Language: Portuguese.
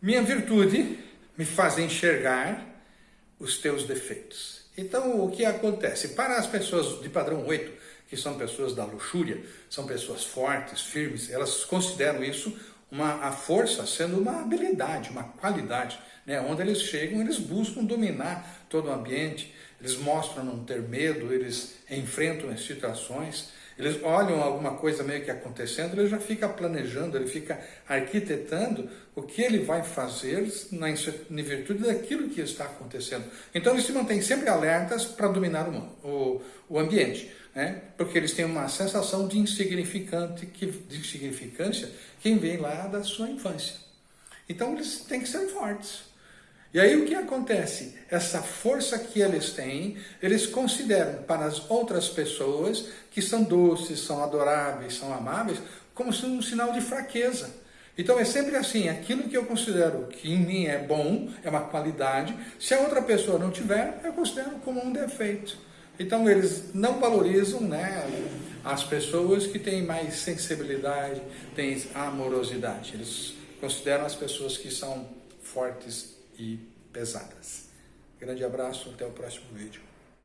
Minha virtude me faz enxergar os teus defeitos. Então, o que acontece? Para as pessoas de padrão 8, que são pessoas da luxúria, são pessoas fortes, firmes, elas consideram isso uma, a força sendo uma habilidade, uma qualidade. Né? Onde eles chegam, eles buscam dominar todo o ambiente, eles mostram não ter medo, eles enfrentam as situações, eles olham alguma coisa meio que acontecendo, ele já fica planejando, ele fica arquitetando o que ele vai fazer na, em virtude daquilo que está acontecendo. Então eles se mantêm sempre alertas para dominar o, o, o ambiente, né? porque eles têm uma sensação de, insignificante, que, de insignificância que vem lá da sua infância. Então eles têm que ser fortes. E aí o que acontece? Essa força que eles têm, eles consideram para as outras pessoas que são doces, são adoráveis, são amáveis, como um sinal de fraqueza. Então é sempre assim, aquilo que eu considero que em mim é bom, é uma qualidade, se a outra pessoa não tiver, eu considero como um defeito. Então eles não valorizam né, as pessoas que têm mais sensibilidade, têm amorosidade. Eles consideram as pessoas que são fortes e pesadas. Grande abraço, até o próximo vídeo.